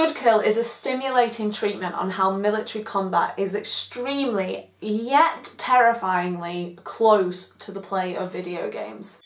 Good Kill is a stimulating treatment on how military combat is extremely, yet terrifyingly, close to the play of video games.